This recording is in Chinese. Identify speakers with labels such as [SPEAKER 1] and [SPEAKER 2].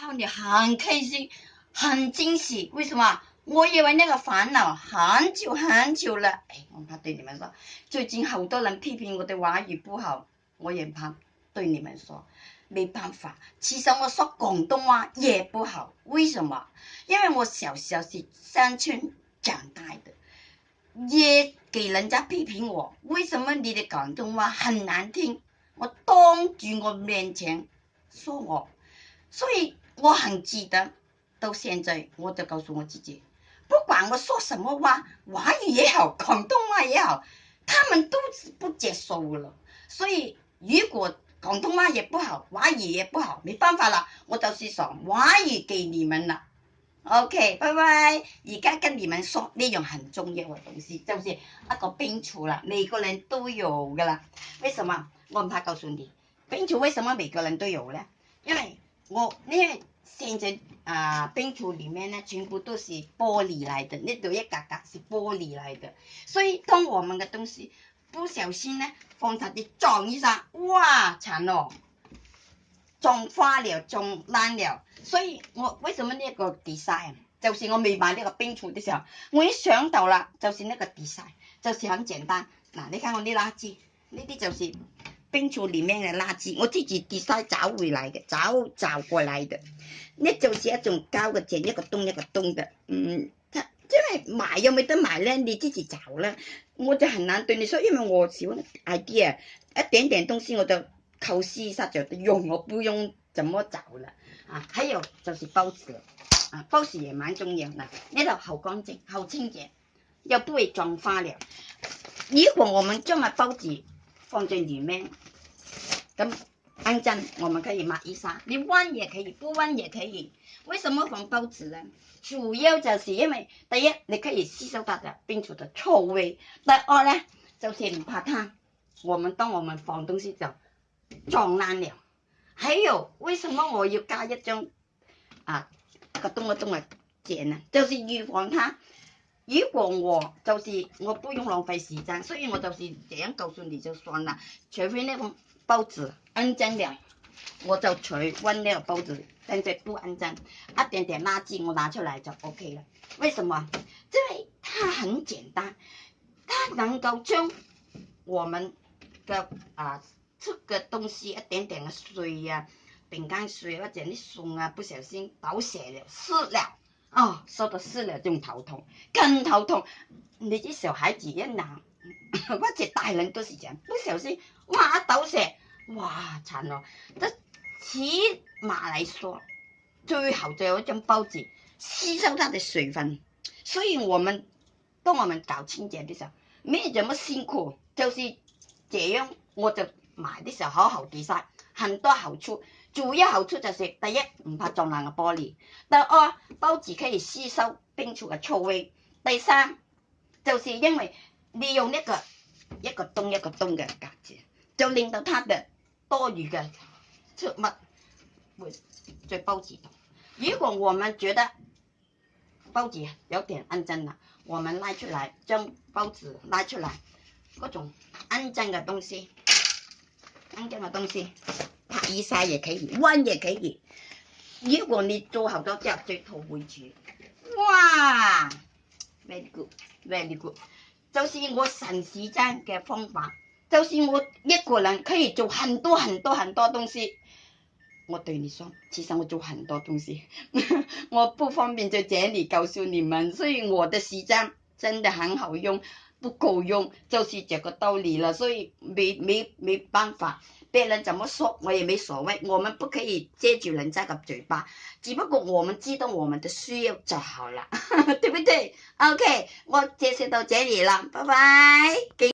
[SPEAKER 1] 让你很开心，很惊喜。为什么？我以为那个烦恼很久很久了。哎，我怕对你们说，最近好多人批评我的话语不好，我也怕对你们说。没办法，其实我说广东话也不好。为什么？因为我小时候是山村长大的，也给人家批评我。为什么你的广东话很难听？我当着我面前说我，所以。我很记得，到现在我都告诉我自己，不管我说什么话，华语也好，广东话也好，他们都不接受我了。所以，如果广东话也不好，华语也不好，没办法了，我就是说华语给你们了。OK，拜拜。而家跟你们说，呢样很重要嘅东西，就是一个冰醋啦，每个人都有个啦。为什么？我唔怕告诉你，冰醋为什么每个人都有呢？因为我呢。现在啊，冰橱里面呢，全部都是玻璃来的，呢度一格格是玻璃来的，所以当我们嘅东西不小心呢，放上去撞一下，哇惨咯，撞花了，撞烂了，所以我为什么呢个 design？就是我未买呢个冰橱的时候，我一想到啦，就是呢个 design，就是很简单，嗱，你睇我呢垃圾，呢啲就是。冰储里面的垃圾，我自己跌晒找回来的，找找过来的，那就是一种高的即一个洞一个洞的，嗯，因为买又没得买呢，你自己找了，我就很难对你说，因为我喜欢 idea，一点点东西我都就靠一下就用，我不用怎么找了，啊，还有就是包纸，啊，包纸也蛮重要的，那个好干净，好清洁，又不会脏花了，如果我们种下包纸。放在里面，咁反正我们可以抹一下，你弯也可以，不弯也可以。为什么放报纸呢？主要就是因为，第一，你可以吸收的冰醋的臭味；第二呢，就是唔怕烫。我们当我们放东西就撞烂了。还有，为什么我要加一张啊个冬个东个呢？就是预防它。如果我就是我不用浪费时间，所以我就是这样告诉你就算了。除非那个包子安真了，我就取温那包子，但是不安真，一点点垃圾我拿出来就 OK 了。为什么？因为它很简单，它能够将我们的啊，吃的东西一点点的碎啊、饼干碎或者啲碎啊，不小心倒泄了，湿了。哦，说的是了，这种头痛更头痛。你这小孩子也难，况 且大人都是这样，不小心挖刀石，哇，惨了！这起码来说，最好就有一张报纸吸收它的水分。所以我们当我们搞清洁的时候，没有这么辛苦，就是这样，我就买的时候好好的噻，很多好处。主要好處就係，第一唔怕撞爛個玻璃，第二包子可以吸收冰箱嘅臭味，第三就是因為利用一個一個洞一個洞嘅格子，就令到它的多餘嘅物會在包子度。如果我們覺得包子有點安靜啦，我們拉出來將包子拉出來嗰種安靜嘅東西，安靜嘅東西。以晒也可以，弯也可以。如果你做好多之后，再套回去，哇！very good，very good。就是我顺时间嘅方法，就是我一个人可以做很多很多很多东西。我对你说，其实我做很多东西，我不方便在这里告诉你们，所以我的时间真的很好用。不够用，就是这个道理了，所以没没没办法，别人怎么说我也没所谓，我们不可以借住人家的嘴巴，只不过我们知道我们的需要就好了，对不对？OK，我介绍到这里了，拜拜。